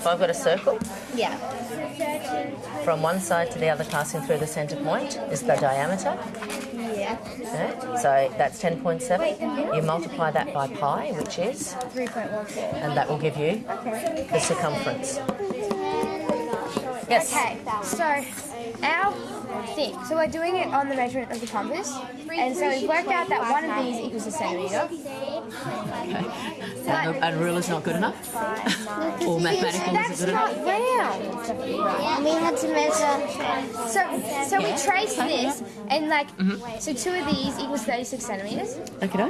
if I've got a circle Yeah. from one side to the other passing through the centre point is the diameter. Yeah. So that's 10.7. You multiply that by pi, which is, 3.14. and that will give you the circumference. Yes. Okay, so our thing, so we're doing it on the measurement of the compass, and so we've worked out that one of these equals a centimetre. And a, a ruler's not good enough? or mathematical isn't good enough? not round. We had to measure. So, so we traced this, and like, Mm-hmm. so two of these equals 36 centimetres. Okay.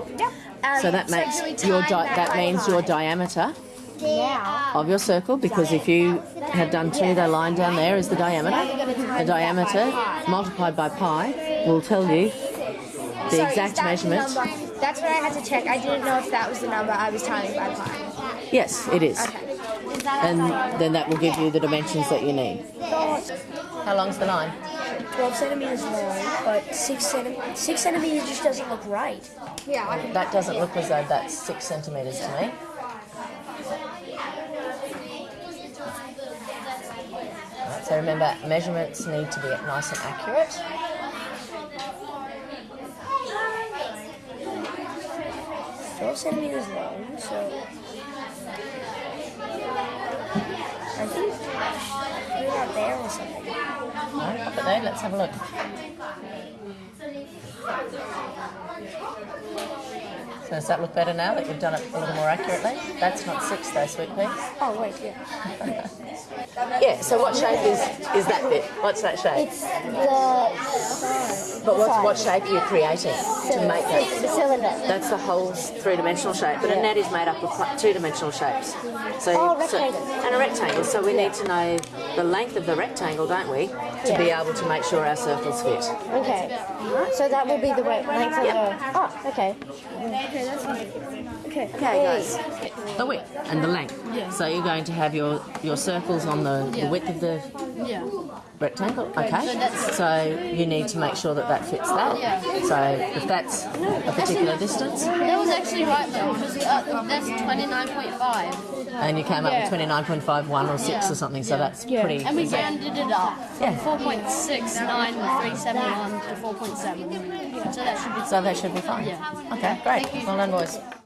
Um, So that makes we your time di- that by means your diameter Now, of your circle because if you have done two, the line down there is the diameter. The diameter multiplied by pi will tell you the exact that the measurement. number? That's what I had to check. I didn't know if that was the number I was timing by pi. Yes, it is. Okay. And then that will give you the dimensions that you need. How long's the line? 12 centimeters long, but 6, centi- six centimeters just doesn't look right. Yeah, I can. That doesn't look as though that's six centimetres to me. So remember, measurements need to be nice and accurate. Twelve centimeters long, so I think it out there or something. Right, pop it there, let's have a look. Does that look better now that you've done it a little more accurately? That's not six though, sweet pea. Oh wait, yeah. Yeah, so what shape is, is that bit? What's that shape? It's the But what's, what shape are you creating to make that? the cylinder. That's the whole three-dimensional shape, but a net is made up of two-dimensional shapes. So, Oh, so- rectangle. and a rectangle. So we need to know the length of the rectangle, don't we, to be able to make sure our circles fit. Okay. So that will be the length of the. Oh, okay. Okay. Okay, guys. The width and the length. Yeah. So you're going to have your, your circles on the, the width of the Yeah. rectangle. Okay. So so, you need to make sure that that fits that. Yeah. So if that's a particular distance, That was actually right though, because uh, that's 29.5. and you came up with 29.51 or 6 or something, so that's pretty. And we rounded it up Yeah. from 4.69371 to 4.7. So that should be So that should be fine. Yeah. Okay, great. Well done, boys.